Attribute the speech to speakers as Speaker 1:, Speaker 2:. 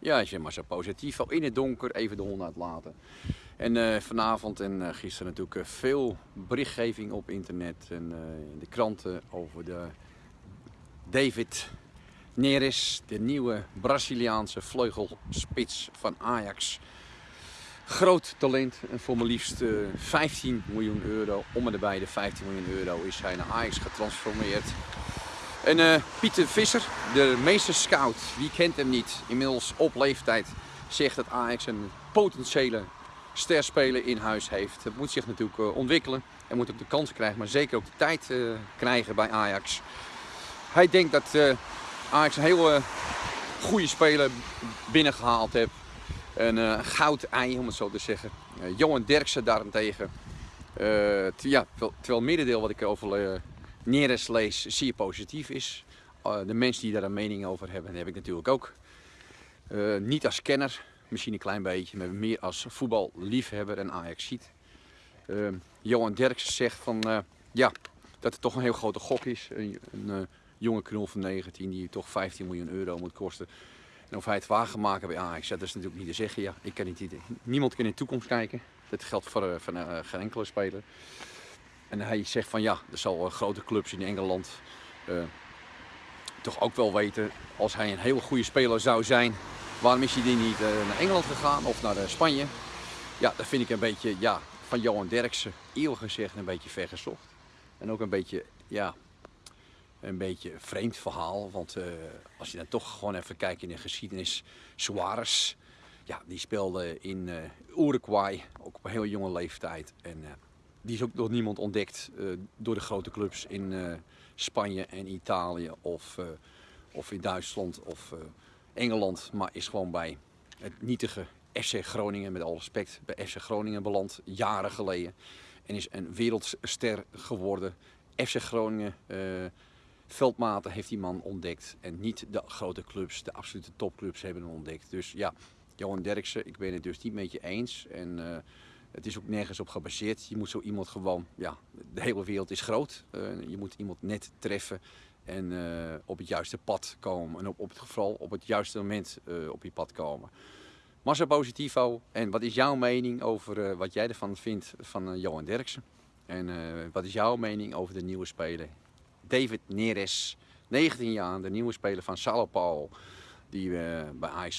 Speaker 1: Ja, is maar zo positief. In het donker even de hond uitlaten. En uh, vanavond en uh, gisteren natuurlijk uh, veel berichtgeving op internet en in de kranten over de David Neres, de nieuwe Braziliaanse vleugelspits van Ajax. Groot talent en voor maar liefst 15 miljoen euro, om en de 15 miljoen euro is hij naar Ajax getransformeerd. En uh, Pieter Visser, de meester scout, wie kent hem niet, inmiddels op leeftijd, zegt dat Ajax een potentiële sterspeler in huis heeft. Het moet zich natuurlijk uh, ontwikkelen en moet ook de kans krijgen, maar zeker ook de tijd uh, krijgen bij Ajax. Hij denkt dat Ajax een hele goede speler binnengehaald heeft. Een goud ei, om het zo te zeggen. Johan Derksen daarentegen. ja, terwijl middendeel wat ik over Neres zeer positief is. Uh, de mensen die daar een mening over hebben, heb ik natuurlijk ook. Uh, niet als kenner, misschien een klein beetje, maar meer als voetballiefhebber en Ajax ziet. Uh, Johan Derks zegt van, ja, dat het toch een heel grote gok is. Een, een jonge knul van 19 die toch 15 miljoen euro moet kosten. En of hij het waar gaat maken bij Ajax, dat is natuurlijk niet te zeggen. Ja, ik kan niet, niemand kan in de toekomst kijken. Dat geldt voor, voor geen enkele speler. En hij zegt van ja, er zal grote clubs in Engeland uh, toch ook wel weten, als hij een hele goede speler zou zijn, waarom is hij die niet uh, naar Engeland gegaan of naar uh, Spanje? Ja, dat vind ik een beetje, ja, van Johan Derksen, eerlijk gezegd, een beetje vergezocht. En ook een beetje, ja, een beetje vreemd verhaal. Want als je dan toch gewoon even kijkt in de geschiedenis, Suarez, ja, die speelde in Uruguay, ook op een heel jonge leeftijd. En die is ook door niemand ontdekt uh, door de grote clubs in uh, Spanje en Italië of, uh, of in Duitsland of Engeland. Maar is gewoon bij het nietige FC Groningen, met alle respect, bij FC Groningen beland, jaren geleden. En is een wereldster geworden. FC Groningen, veldmaten heeft die man ontdekt. En niet de grote clubs, de absolute topclubs hebben hem ontdekt. Dus ja, Johan Derksen, ik ben het dus niet met je eens. En, het is ook nergens op gebaseerd. Je moet zo iemand gewoon, ja, de hele wereld is groot. Uh, je moet iemand net treffen en uh, op het juiste pad komen. En op, op het geval op het juiste moment uh, op je pad komen. Massa Positivo. En wat is jouw mening over wat jij ervan vindt van Johan Derksen? En wat is jouw mening over de nieuwe speler? David Neres, 19 jaar, de nieuwe speler van Sao Paulo. Die bij Ajax